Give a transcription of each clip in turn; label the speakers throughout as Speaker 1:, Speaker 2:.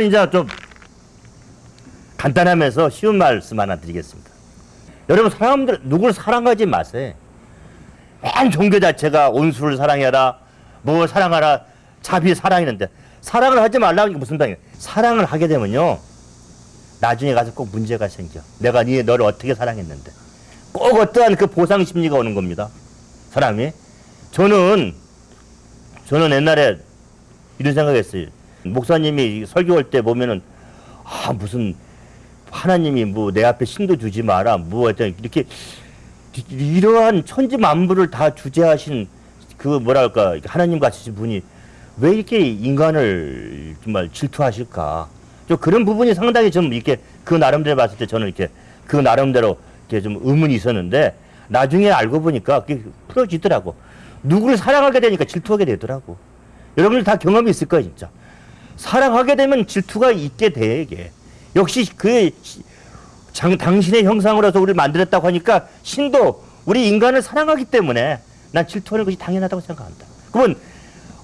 Speaker 1: 이제 좀 간단하면서 쉬운 말씀 하나 드리겠습니다. 여러분 사람들 누구를 사랑하지 마세요. 맨 종교 자체가 온수를 사랑해라, 뭐 사랑하라, 자비 사랑이는데 사랑을 하지 말라는 게 무슨 당이에요? 사랑을 하게 되면요, 나중에 가서 꼭 문제가 생겨. 내가 네 너를 어떻게 사랑했는데 꼭 어떠한 그 보상 심리가 오는 겁니다. 사람이 저는 저는 옛날에 이런 생각했어요. 목사님이 설교할 때 보면은 아 무슨 하나님이 뭐 내 앞에 신도 주지 마라 뭐 하여튼 이렇게 이러한 천지 만물을 다 주재하신 그 뭐랄까 하나님 같으신 분이 왜 이렇게 인간을 정말 질투하실까? 좀 그런 부분이 상당히 좀 이렇게 그 나름대로 봤을 때 저는 이렇게 그 나름대로 이렇게 좀 의문이 있었는데 나중에 알고 보니까 그게 풀어지더라고. 누구를 사랑하게 되니까 질투하게 되더라고. 여러분들 다 경험이 있을 거예요, 진짜. 사랑하게 되면 질투가 있게 돼, 이게. 역시 그 장, 당신의 형상으로서 우리를 만들었다고 하니까 신도 우리 인간을 사랑하기 때문에 난 질투하는 것이 당연하다고 생각한다. 그러면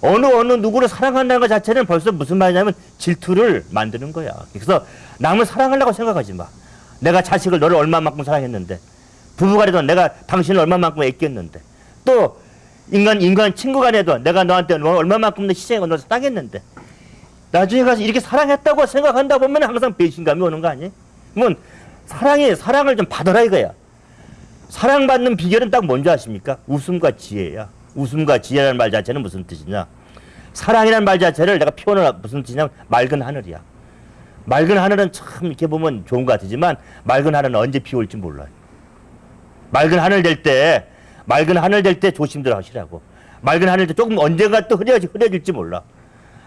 Speaker 1: 어느 어느 누구를 사랑한다는 것 자체는 벌써 무슨 말이냐면 질투를 만드는 거야. 그래서 남을 사랑하려고 생각하지 마. 내가 자식을 너를 얼마만큼 사랑했는데 부부간에도 내가 당신을 얼마만큼 애꼈는데 또 인간 인간 친구간에도 내가 너한테 너 얼마만큼 희생하고 너 사랑했는데 나중에 가서 이렇게 사랑했다고 생각한다 보면 항상 배신감이 오는 거 아니에요? 그러면 사랑이 사랑을 좀 받아라 이거야. 사랑받는 비결은 딱 뭔지 아십니까? 웃음과 지혜야. 웃음과 지혜라는 말 자체는 무슨 뜻이냐? 사랑이라는 말 자체를 내가 표현을 무슨 뜻이냐면 맑은 하늘이야. 맑은 하늘은 참 이렇게 보면 좋은 것 같지만 맑은 하늘은 언제 비 올지 몰라요. 맑은 하늘 될 때, 맑은 하늘 될 때 조심들 하시라고. 맑은 하늘 때 조금 언젠가 또 흐려지, 흐려질지 몰라.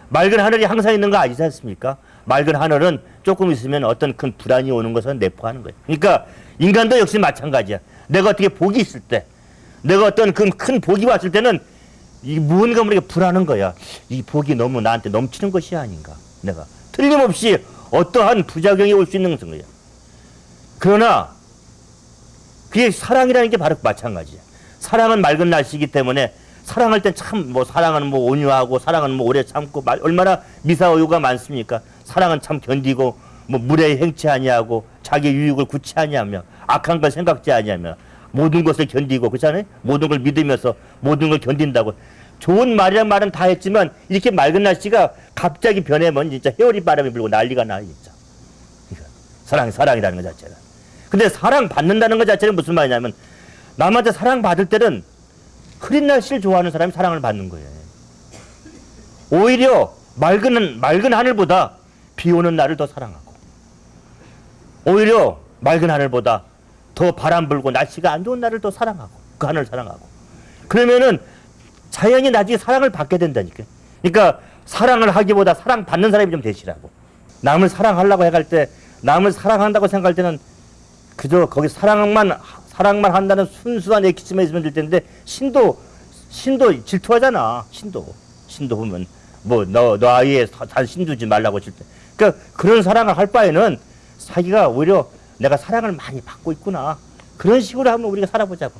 Speaker 1: 맑은 하늘이 항상 있는 거 아니지 않습니까? 맑은 하늘은 조금 있으면 어떤 큰 불안이 오는 것은 내포하는 거예요. 그러니까 인간도 역시 마찬가지야. 내가 어떻게 복이 있을 때, 내가 어떤 큰, 큰 복이 왔을 때는 이 무언가 모르게 불안한 거야. 이 복이 너무 나한테 넘치는 것이 아닌가. 내가 틀림없이 어떠한 부작용이 올 수 있는 거야. 그러나 그게 사랑이라는 게 바로 마찬가지야. 사랑은 맑은 날씨이기 때문에 사랑할 땐 참 뭐 사랑은 뭐 온유하고 사랑은 뭐 오래 참고 말, 얼마나 미사오유가 많습니까? 사랑은 참 견디고 뭐 물에 행치 아니하고 자기 유익을 구치 아니하며 악한 걸 생각지 아니하며 모든 것을 견디고 그렇잖아요? 모든 걸 믿으면서 모든 걸 견딘다고 좋은 말이란 말은 다 했지만 이렇게 맑은 날씨가 갑자기 변해면 진짜 헤어리 바람이 불고 난리가 나 진짜 사랑 사랑이라는 것 자체는 근데 사랑 받는다는 것 자체는 무슨 말이냐면 남한테 사랑 받을 때는 흐린 날씨를 좋아하는 사람이 사랑을 받는 거예요. 오히려 맑은 맑은 하늘보다 비 오는 날을 더 사랑하고 오히려 맑은 하늘보다 더 바람 불고 날씨가 안 좋은 날을 더 사랑하고 그 하늘을 사랑하고 그러면은 자연이 나중에 사랑을 받게 된다니까. 그러니까 사랑을 하기보다 사랑 받는 사람이 좀 되시라고. 남을 사랑하려고 해갈 때 남을 사랑한다고 생각할 때는 그저 거기 사랑만 사랑만 한다는 순수한 에키스만 있으면 될 텐데 신도 신도 질투하잖아. 신도 신도 보면 뭐 너너 아이에 단 신 두지 말라고 할 때. 그러니까 그런 사랑을 할 바에는 자기가 오히려 내가 사랑을 많이 받고 있구나. 그런 식으로 한번 우리가 살아보자고.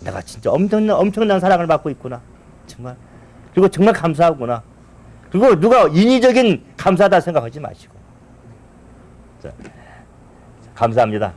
Speaker 1: 내가 진짜 엄청난 엄청난 사랑을 받고 있구나. 정말 그리고 정말 감사하구나. 그리고 누가 인위적인 감사다 생각하지 마시고. 자, 감사합니다.